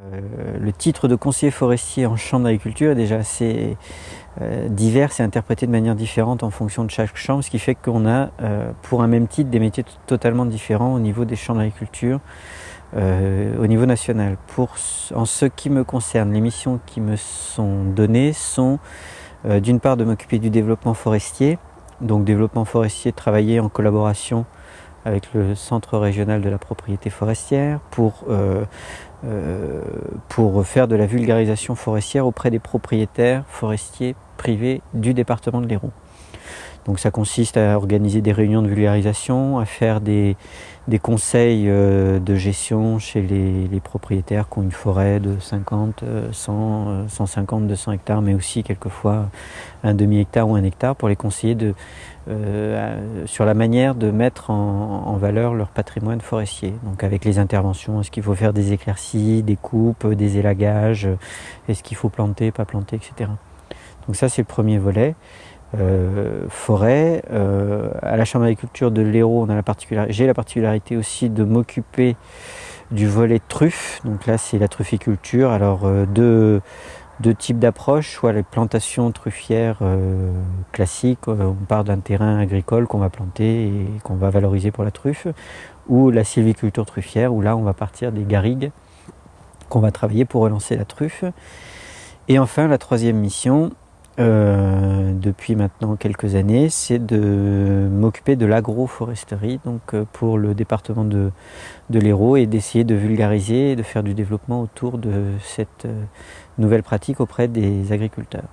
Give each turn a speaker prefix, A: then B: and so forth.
A: Euh, le titre de conseiller forestier en chambre d'agriculture est déjà assez euh, divers et interprété de manière différente en fonction de chaque chambre, ce qui fait qu'on a euh, pour un même titre des métiers totalement différents au niveau des chambres d'agriculture au niveau national. Pour, en ce qui me concerne, les missions qui me sont données sont d'une part de m'occuper du développement forestier, donc développement forestier, travailler en collaboration avec le Centre régional de la propriété forestière pour, euh, euh, pour faire de la vulgarisation forestière auprès des propriétaires forestiers privés du département de l'Hérault. Donc ça consiste à organiser des réunions de vulgarisation, à faire des, des conseils euh, de gestion chez les, propriétaires qui ont une forêt de 50, 100, 150, 200 hectares, mais aussi quelquefois un demi-hectare ou un hectare pour les conseiller de, euh, sur la manière de mettre en, en, valeur leur patrimoine forestier. Donc avec les interventions, est-ce qu'il faut faire des éclaircies, des coupes, des élagages, est-ce qu'il faut planter, pas planter, etc. Donc ça c'est le premier volet. Euh, forêt. Euh, à la Chambre d'agriculture de l'Hérault, j'ai la particularité aussi de m'occuper du volet truffe. Donc là, c'est la trufficulture. Alors, euh, deux, deux, types d'approches, soit les plantations truffières classiques, on part d'un terrain agricole qu'on va planter et qu'on va valoriser pour la truffe, ou la sylviculture truffière, où là, on va partir des garrigues qu'on va travailler pour relancer la truffe. Et enfin, la troisième mission, euh, depuis maintenant quelques années, c'est de m'occuper de l'agroforesterie donc euh, pour le département de, de l'Hérault et d'essayer de vulgariser et de faire du développement autour de cette euh, nouvelle pratique auprès des agriculteurs.